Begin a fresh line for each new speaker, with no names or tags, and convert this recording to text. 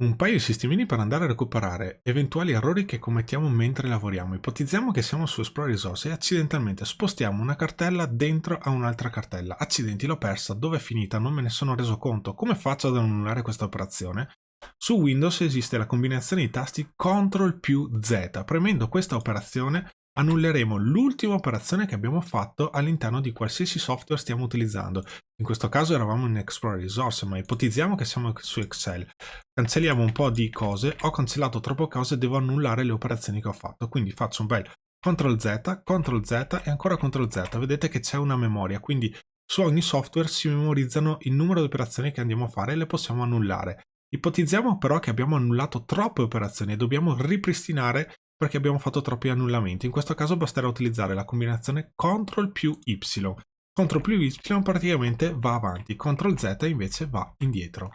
Un paio di sistemini per andare a recuperare eventuali errori che commettiamo mentre lavoriamo. Ipotizziamo che siamo su Esplore Risorse e accidentalmente spostiamo una cartella dentro a un'altra cartella. Accidenti, l'ho persa, dove è finita? Non me ne sono reso conto. Come faccio ad annullare questa operazione? Su Windows esiste la combinazione di tasti CTRL più Z. Premendo questa operazione annulleremo l'ultima operazione che abbiamo fatto all'interno di qualsiasi software stiamo utilizzando. In questo caso eravamo in Explorer Resource, ma ipotizziamo che siamo su Excel. Cancelliamo un po' di cose, ho cancellato troppe cose, devo annullare le operazioni che ho fatto. Quindi faccio un bel CTRL Z, CTRL Z e ancora CTRL Z. Vedete che c'è una memoria, quindi su ogni software si memorizzano il numero di operazioni che andiamo a fare e le possiamo annullare. Ipotizziamo però che abbiamo annullato troppe operazioni e dobbiamo ripristinare perché abbiamo fatto troppi annullamenti. In questo caso basterà utilizzare la combinazione CTRL più Y. CTRL più Y praticamente va avanti, CTRL Z invece va indietro.